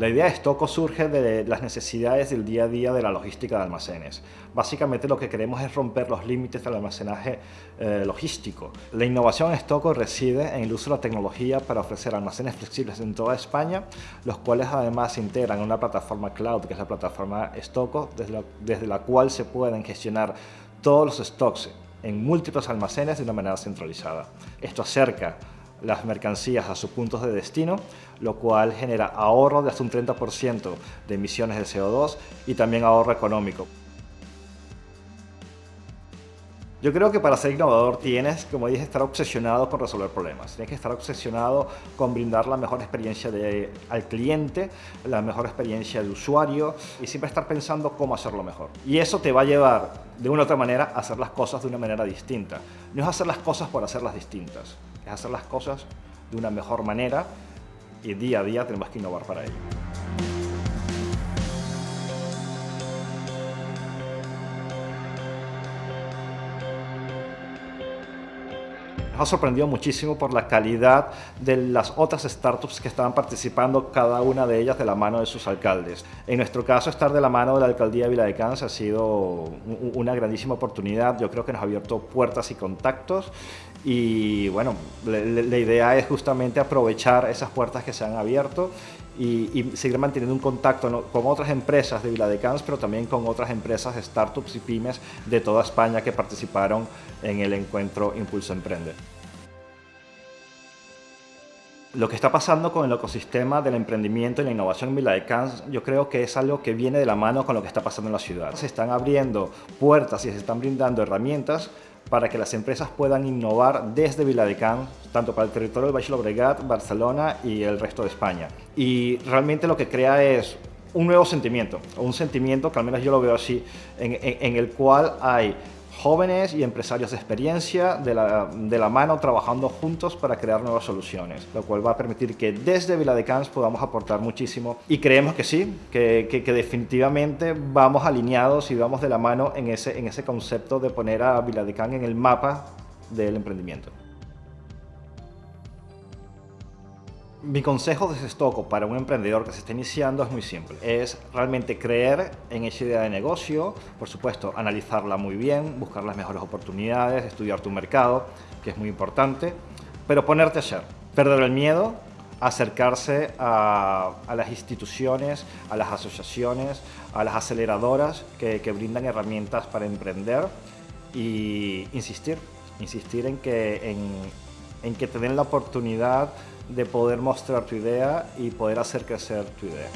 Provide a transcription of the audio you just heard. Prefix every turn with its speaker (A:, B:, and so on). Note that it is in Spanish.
A: La idea de Estoco surge de las necesidades del día a día de la logística de almacenes. Básicamente lo que queremos es romper los límites del almacenaje eh, logístico. La innovación en Estoco reside en el uso de la tecnología para ofrecer almacenes flexibles en toda España, los cuales además se integran en una plataforma cloud, que es la plataforma Estoco, desde la, desde la cual se pueden gestionar todos los stocks en múltiples almacenes de una manera centralizada. Esto acerca las mercancías a sus puntos de destino, lo cual genera ahorro de hasta un 30% de emisiones de CO2 y también ahorro económico. Yo creo que para ser innovador tienes, como dije, estar obsesionado con resolver problemas. Tienes que estar obsesionado con brindar la mejor experiencia de, al cliente, la mejor experiencia de usuario y siempre estar pensando cómo hacerlo mejor. Y eso te va a llevar, de una u otra manera, a hacer las cosas de una manera distinta. No es hacer las cosas por hacerlas distintas, hacer las cosas de una mejor manera y día a día tenemos que innovar para ello. Ha sorprendido muchísimo por la calidad de las otras startups que estaban participando, cada una de ellas de la mano de sus alcaldes. En nuestro caso, estar de la mano de la alcaldía de Viladecans ha sido una grandísima oportunidad. Yo creo que nos ha abierto puertas y contactos y bueno, la, idea es justamente aprovechar esas puertas que se han abierto y, seguir manteniendo un contacto con otras empresas de Viladecans, pero también con otras empresas, startups y pymes de toda España que participaron en el encuentro Impulso Emprende. Lo que está pasando con el ecosistema del emprendimiento y la innovación en Viladecans, yo creo que es algo que viene de la mano con lo que está pasando en la ciudad. Se están abriendo puertas y se están brindando herramientas para que las empresas puedan innovar desde Viladecans, tanto para el territorio del Baix Llobregat, Barcelona y el resto de España. Y realmente lo que crea es un nuevo sentimiento, un sentimiento que al menos yo lo veo así, en el cual hay jóvenes y empresarios de experiencia de la, de la, mano trabajando juntos para crear nuevas soluciones, lo cual va a permitir que desde Viladecans podamos aportar muchísimo y creemos que sí, que, que, definitivamente vamos alineados y vamos de la mano en ese, en ese concepto de poner a Viladecans en el mapa del emprendimiento. Mi consejo desde Estoco para un emprendedor que se está iniciando es muy simple. Es realmente creer en esa idea de negocio, por supuesto, analizarla muy bien, buscar las mejores oportunidades, estudiar tu mercado, que es muy importante, pero ponerte a hacer, perder el miedo, acercarse a, a, las instituciones, a las asociaciones, a las aceleradoras que, que brindan herramientas para emprender y insistir, insistir en que, en, en que te den la oportunidad de poder mostrar tu idea y poder hacer crecer tu idea.